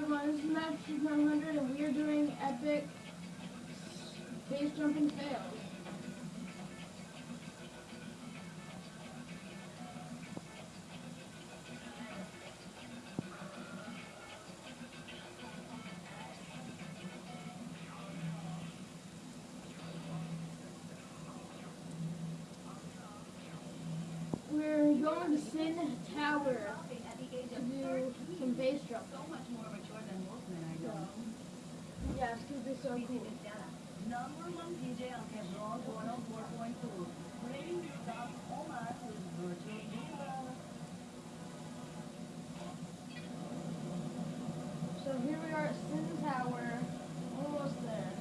everyone, this is Master 900 and we are doing epic base jumping fails. We're going to Sin Tower to do some base jumping. Yeah, it's gonna be so cool. Number one DJ on Cabrol 104.2. Bringing you down Omar oh with Virtual Diva. So here we are at Sin Tower, almost there.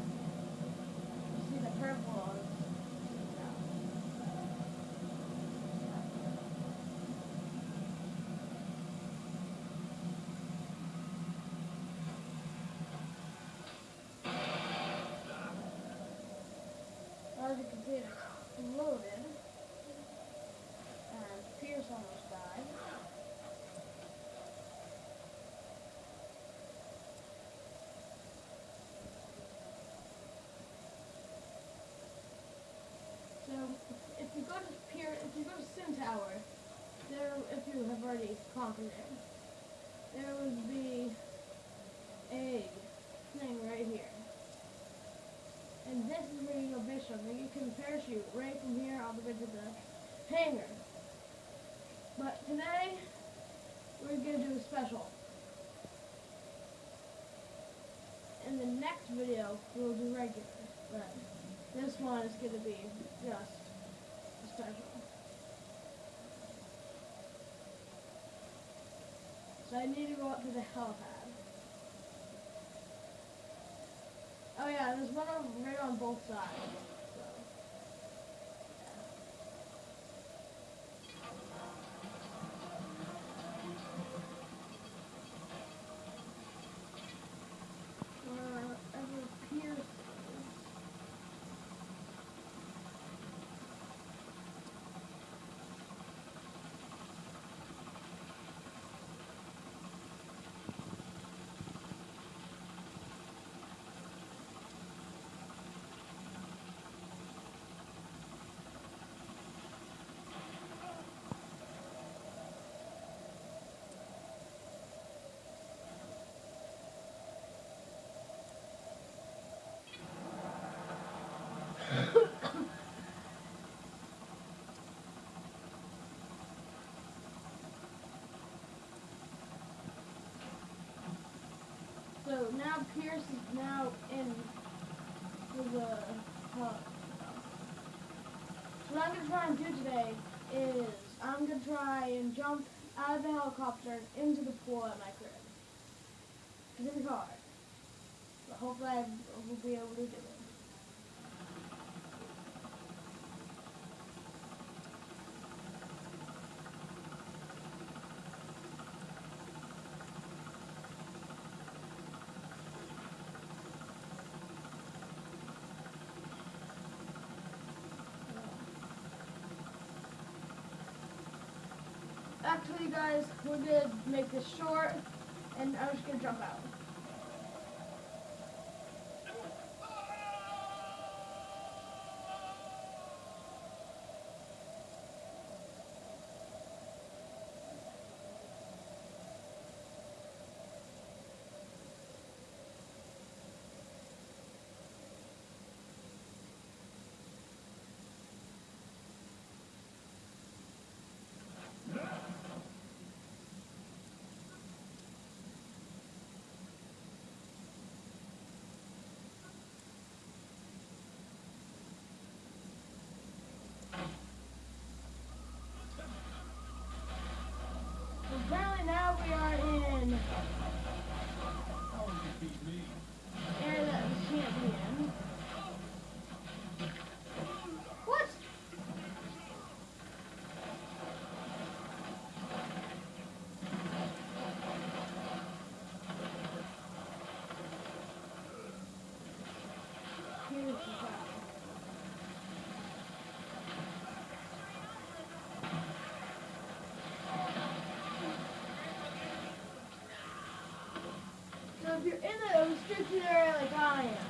You see the purple on Sin Tower. As you can see, it's loaded. And Pierce almost died. So if you go to Pier, if you go to Sin Tower, there, if you have already conquered it, there would be a thing right here. And this is where you go bishop, and you can parachute right from here all the way to the hangar. But today, we're gonna do a special. In the next video, we'll do regular, but this one is gonna be just special. So I need to go up to the helipad. Oh yeah, there's one right on both sides. So. yeah. Wherever Pierce is. So now Pierce is now in the hub. So what I'm gonna try and do today is I'm gonna try and jump out of the helicopter into the pool at my crib. It's be hard. But hopefully I will be able to do it. Actually, you guys, we're gonna make this short, and I'm just gonna jump out. champion. What? Here's the. So if you're in a area like I am, do that.